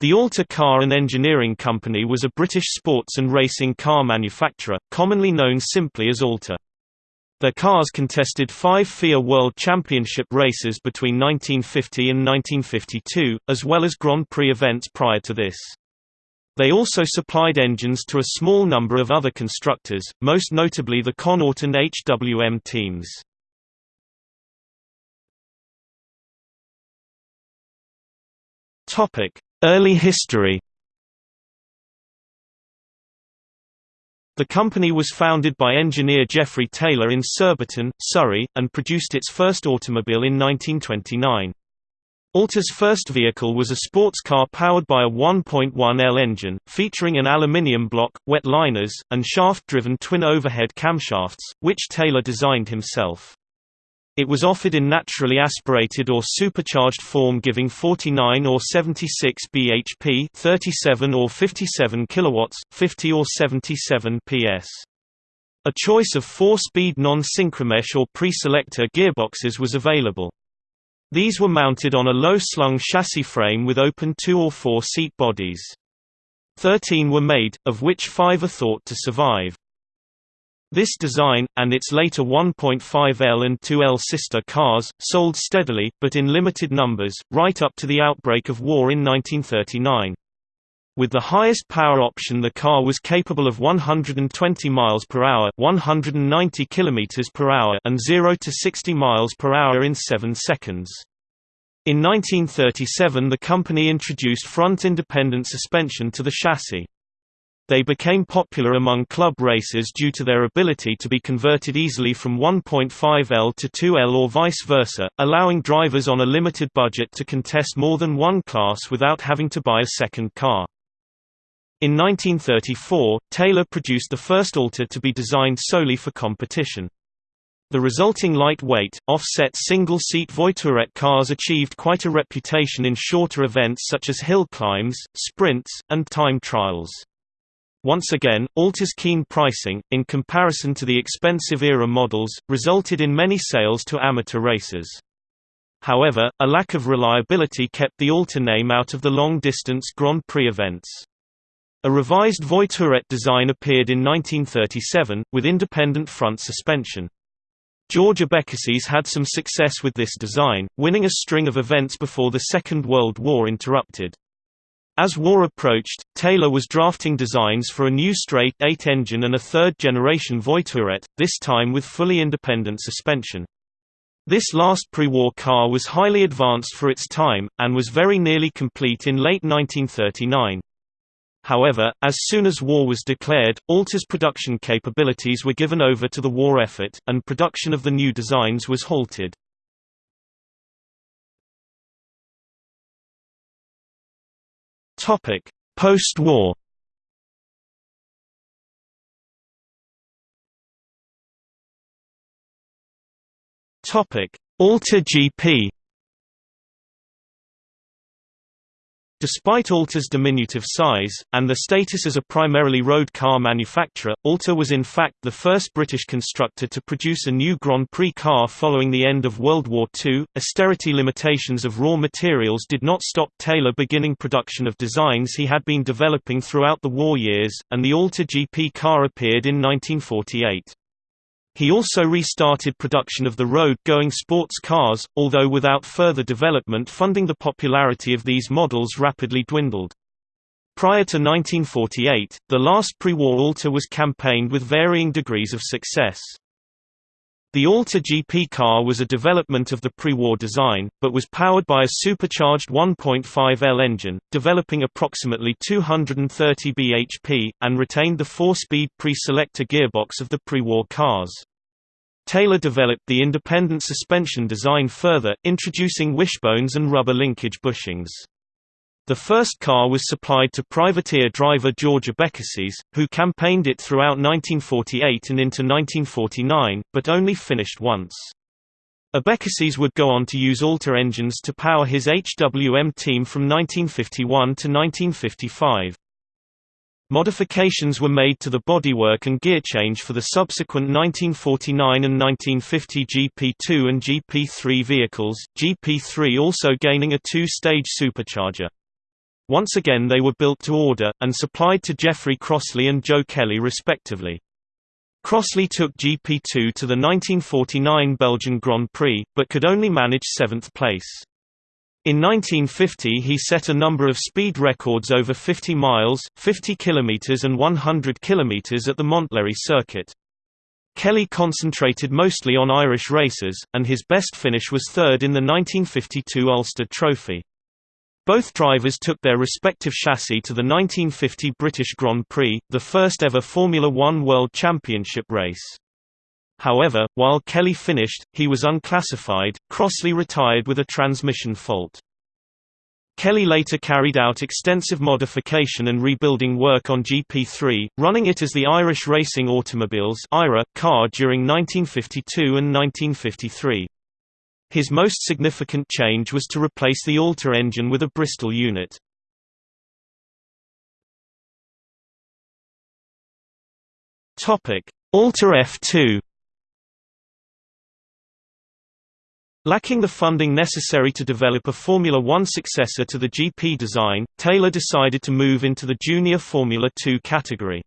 The Alta Car and Engineering Company was a British sports and racing car manufacturer, commonly known simply as Alta. Their cars contested five FIA World Championship races between 1950 and 1952, as well as Grand Prix events prior to this. They also supplied engines to a small number of other constructors, most notably the Connaught and HWM teams. Early history The company was founded by engineer Geoffrey Taylor in Surbiton, Surrey, and produced its first automobile in 1929. Alta's first vehicle was a sports car powered by a 1.1L engine, featuring an aluminium block, wet liners, and shaft-driven twin overhead camshafts, which Taylor designed himself. It was offered in naturally aspirated or supercharged form giving 49 or 76 bhp 37 or 57 kilowatts, 50 or 77 ps. A choice of four-speed non-synchromesh or pre-selector gearboxes was available. These were mounted on a low-slung chassis frame with open two- or four-seat bodies. Thirteen were made, of which five are thought to survive. This design, and its later 1.5L and 2L sister cars, sold steadily, but in limited numbers, right up to the outbreak of war in 1939. With the highest power option the car was capable of 120 miles per hour, 190 kilometers per hour and 0 to 60 miles per hour in 7 seconds. In 1937 the company introduced front independent suspension to the chassis. They became popular among club racers due to their ability to be converted easily from 1.5L to 2L or vice versa, allowing drivers on a limited budget to contest more than one class without having to buy a second car. In 1934, Taylor produced the first Alta to be designed solely for competition. The resulting lightweight, offset single-seat Voiturette cars achieved quite a reputation in shorter events such as hill climbs, sprints, and time trials. Once again, Alta's keen pricing, in comparison to the expensive era models, resulted in many sales to amateur racers. However, a lack of reliability kept the Alta name out of the long-distance Grand Prix events. A revised Voiturette design appeared in 1937, with independent front suspension. George Abecassis had some success with this design, winning a string of events before the Second World War interrupted. As war approached, Taylor was drafting designs for a new straight 8 engine and a third-generation Voiturette, this time with fully independent suspension. This last pre-war car was highly advanced for its time, and was very nearly complete in late 1939. However, as soon as war was declared, Alta's production capabilities were given over to the war effort, and production of the new designs was halted. Topic: Post-war. Topic: Alta GP. Despite Alta's diminutive size, and the status as a primarily road car manufacturer, Alta was in fact the first British constructor to produce a new Grand Prix car following the end of World War II. Austerity limitations of raw materials did not stop Taylor beginning production of designs he had been developing throughout the war years, and the Alta GP car appeared in 1948. He also restarted production of the road-going sports cars, although without further development funding the popularity of these models rapidly dwindled. Prior to 1948, the last pre-war Alta was campaigned with varying degrees of success. The Alta GP car was a development of the pre-war design, but was powered by a supercharged 1.5L engine, developing approximately 230 bhp, and retained the four-speed pre-selector gearbox of the pre-war cars. Taylor developed the independent suspension design further, introducing wishbones and rubber linkage bushings. The first car was supplied to privateer driver George Abecassis, who campaigned it throughout 1948 and into 1949, but only finished once. Abecassis would go on to use Alta engines to power his HWM team from 1951 to 1955. Modifications were made to the bodywork and gear change for the subsequent 1949 and 1950 GP2 and GP3 vehicles, GP3 also gaining a two-stage supercharger. Once again they were built to order, and supplied to Geoffrey Crossley and Joe Kelly respectively. Crossley took GP2 to the 1949 Belgian Grand Prix, but could only manage seventh place. In 1950 he set a number of speed records over 50 miles, 50 km and 100 km at the Montlhéry circuit. Kelly concentrated mostly on Irish races, and his best finish was third in the 1952 Ulster Trophy. Both drivers took their respective chassis to the 1950 British Grand Prix, the first ever Formula One World Championship race. However, while Kelly finished, he was unclassified. Crossley retired with a transmission fault. Kelly later carried out extensive modification and rebuilding work on GP3, running it as the Irish Racing Automobiles car during 1952 and 1953. His most significant change was to replace the Alta engine with a Bristol unit. Alta F2 Lacking the funding necessary to develop a Formula One successor to the GP design, Taylor decided to move into the junior Formula 2 category.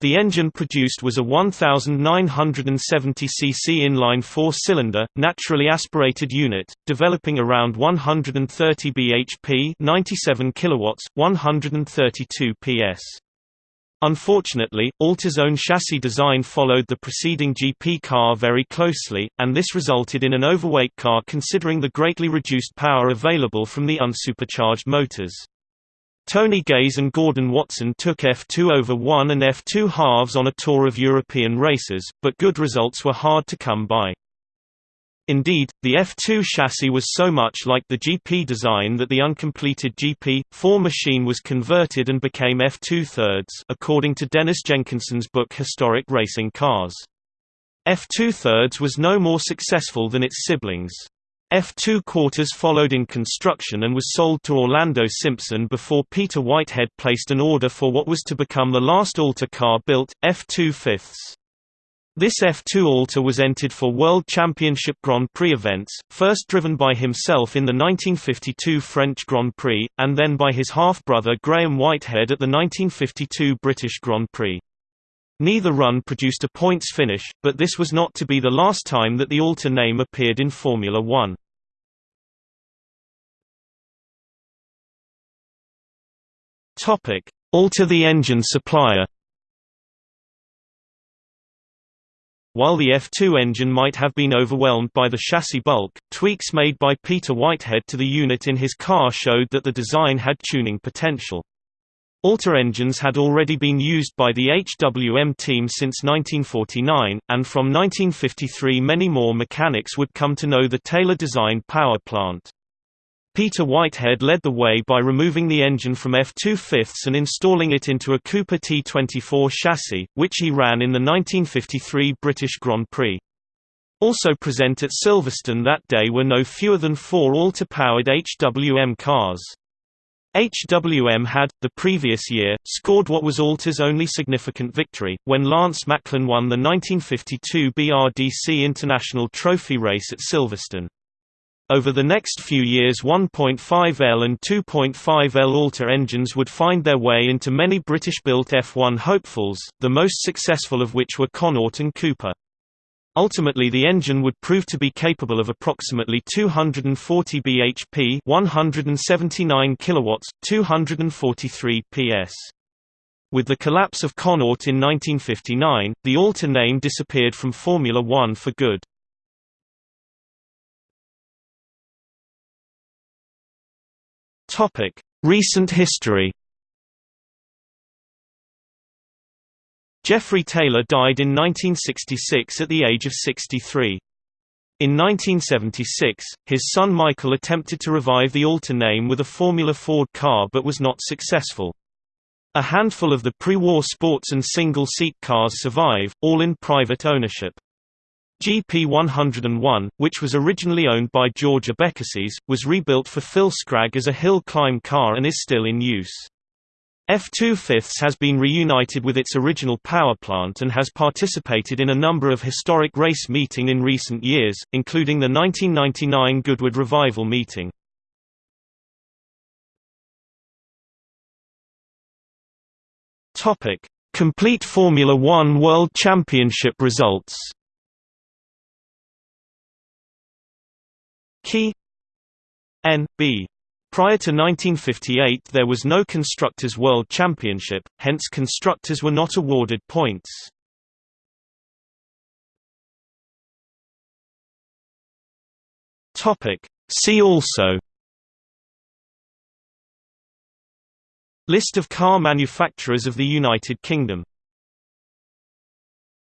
The engine produced was a 1970 cc inline four-cylinder, naturally aspirated unit, developing around 130 bhp 97 kilowatts, 132 ps. Unfortunately, Alta's own chassis design followed the preceding GP car very closely, and this resulted in an overweight car considering the greatly reduced power available from the unsupercharged motors. Tony Gaze and Gordon Watson took F2 over 1 and F2 halves on a tour of European races, but good results were hard to come by. Indeed, the F2 chassis was so much like the GP design that the uncompleted GP4 machine was converted and became F2 thirds, according to Dennis Jenkinson's book Historic Racing Cars. F2 thirds was no more successful than its siblings. F2 quarters followed in construction and was sold to Orlando Simpson before Peter Whitehead placed an order for what was to become the last Alta car built, F2 fifths. This F2 Alta was entered for World Championship Grand Prix events, first driven by himself in the 1952 French Grand Prix, and then by his half-brother Graham Whitehead at the 1952 British Grand Prix. Neither run produced a points finish, but this was not to be the last time that the Alta name appeared in Formula One. Topic: Alta the engine supplier. While the F2 engine might have been overwhelmed by the chassis bulk, tweaks made by Peter Whitehead to the unit in his car showed that the design had tuning potential. Alta engines had already been used by the HWM team since 1949, and from 1953 many more mechanics would come to know the Taylor-designed power plant. Peter Whitehead led the way by removing the engine from F2 fifths and installing it into a Cooper T24 chassis, which he ran in the 1953 British Grand Prix. Also present at Silverstone that day were no fewer than four Alta-powered HWM cars. HWM had, the previous year, scored what was Alta's only significant victory, when Lance Macklin won the 1952 BRDC International Trophy race at Silverstone. Over the next few years 1.5L and 2.5L Alta engines would find their way into many British-built F1 hopefuls, the most successful of which were Connaught and Cooper. Ultimately the engine would prove to be capable of approximately 240 bhp 179 kilowatts, 243 ps. With the collapse of Connaught in 1959, the Alta name disappeared from Formula One for good. Topic: Recent history. Geoffrey Taylor died in 1966 at the age of 63. In 1976, his son Michael attempted to revive the Alta name with a Formula Ford car but was not successful. A handful of the pre-war sports and single-seat cars survive, all in private ownership. GP101, which was originally owned by George Abecassis, was rebuilt for Phil Scragg as a hill climb car and is still in use. F2 Fifths has been reunited with its original power plant and has participated in a number of historic race meeting in recent years, including the 1999 Goodwood Revival meeting. Complete Formula 1 World Championship results. Key N B Prior to 1958 there was no Constructors' World Championship, hence constructors were not awarded points. See also List of car manufacturers of the United Kingdom